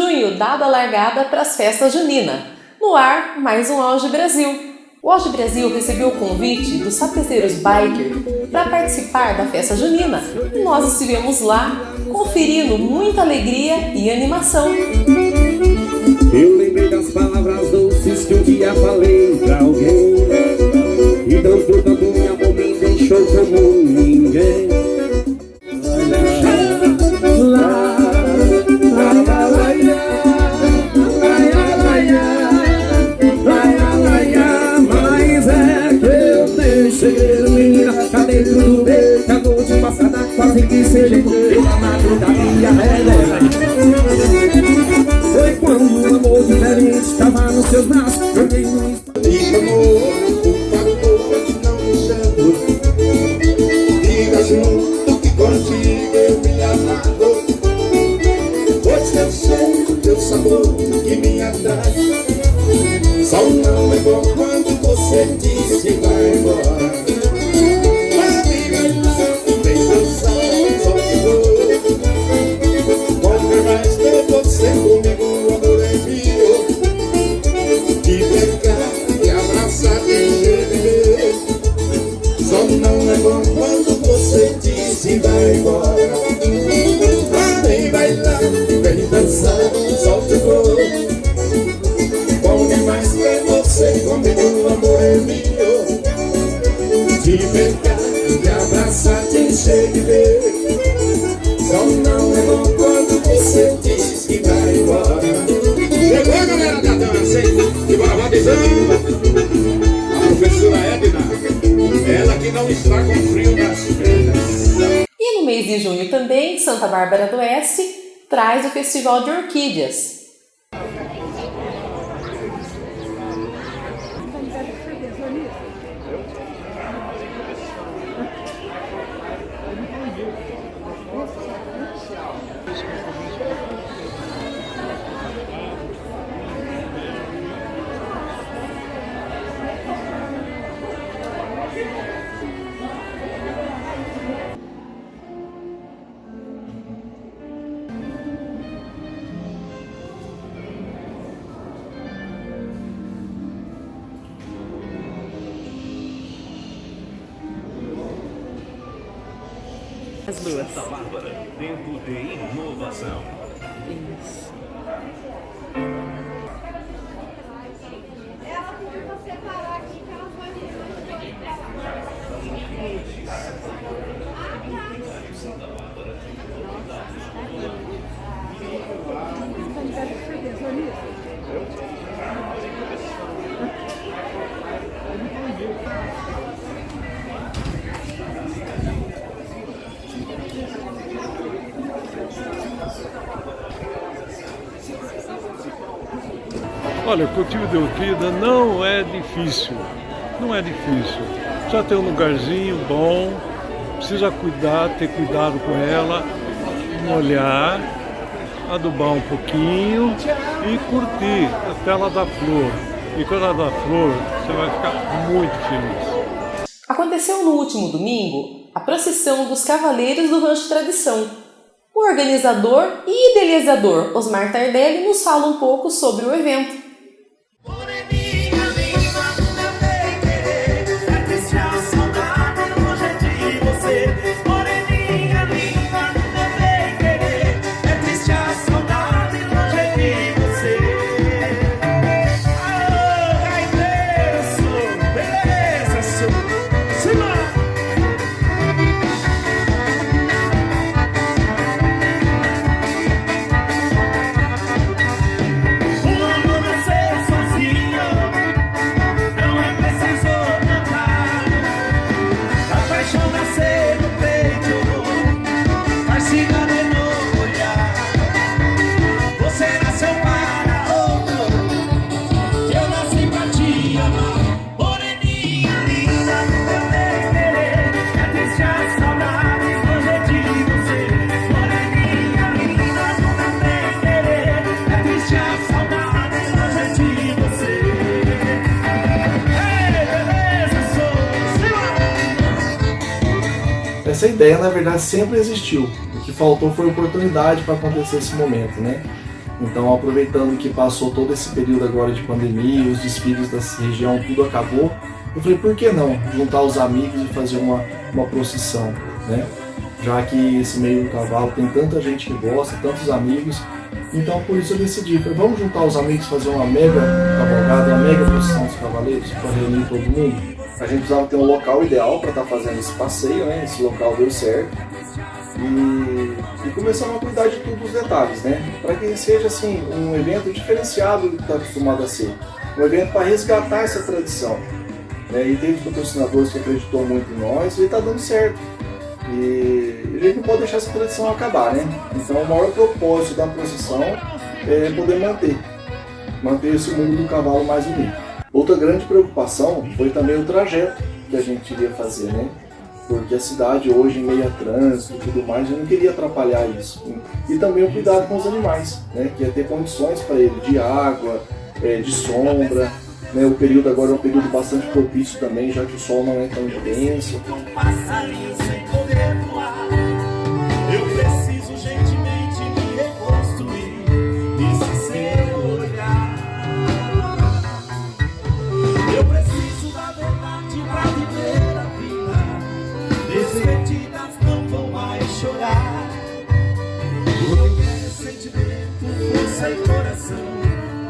Junho, dada a largada para as festas juninas. No ar, mais um Auge Brasil. O Auge Brasil recebeu o convite dos sapezeiros biker para participar da festa junina e nós estivemos lá conferindo muita alegria e animação. Eu lembrei das palavras doces que um dia falei pra alguém E tanto, tanto minha me deixou como ninguém você diz que vai embora Mas vem bailar, vem dançar, só que vou ter você comigo, amor é meu De pegar e abraçar e viver Só não é bom quando você diz vai embora Mas vem bailar, vem dançar, te encher de ver Só não é bom quando você diz que vai embora Chegou a galera da dança, hein? Barbatizão A professora Edna Ela que não está com frio nas pernas E no mês de junho também, Santa Bárbara do Oeste traz o Festival de Orquídeas. As duas. Santa Bárbara, tempo de inovação. Isso. Ela pediu pra separar aqui que ela foi Olha, o cultivo de orquídea não é difícil, não é difícil. Já tem um lugarzinho bom, precisa cuidar, ter cuidado com ela, molhar, adubar um pouquinho e curtir até ela dar flor. E quando ela dá flor, você vai ficar muito feliz. Aconteceu no último domingo a procissão dos Cavaleiros do Rancho Tradição. O organizador e idealizador Osmar Tardelli nos fala um pouco sobre o evento. Essa ideia, na verdade, sempre existiu. O que faltou foi oportunidade para acontecer esse momento, né? Então, aproveitando que passou todo esse período agora de pandemia, os desfiles da região, tudo acabou, eu falei, por que não juntar os amigos e fazer uma, uma procissão, né? Já que esse meio do cavalo tem tanta gente que gosta, tantos amigos, então por isso eu decidi, falei, vamos juntar os amigos fazer uma mega cavalgada, uma mega procissão dos cavaleiros para reunir todo mundo. A gente precisava ter um local ideal para estar tá fazendo esse passeio, né? Esse local deu certo. E, e começamos a cuidar de todos os detalhes, né? Para que seja assim um evento diferenciado do que está acostumado a ser. Um evento para resgatar essa tradição. Né? E teve patrocinadores que acreditou muito em nós e está dando certo. E a gente não pode deixar essa tradição acabar, né? Então o maior propósito da procissão é poder manter, manter esse mundo do cavalo mais unido. Outra grande preocupação foi também o trajeto que a gente iria fazer, né? Porque a cidade hoje em meio a trânsito e tudo mais, eu não queria atrapalhar isso. E também o cuidado com os animais, né? Que é ter condições para ele de água, é, de sombra, né, o período agora é um período bastante propício também, já que o sol não é tão intenso.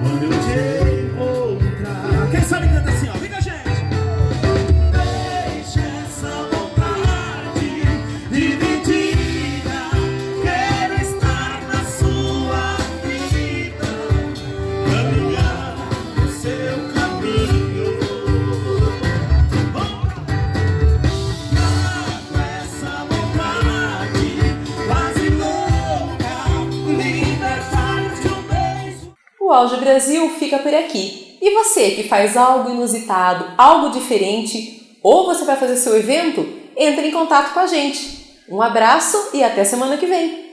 Quando eu te encontrar. Quem sabe canta assim, ó. O Auge Brasil fica por aqui. E você que faz algo inusitado, algo diferente, ou você vai fazer seu evento, entre em contato com a gente. Um abraço e até semana que vem!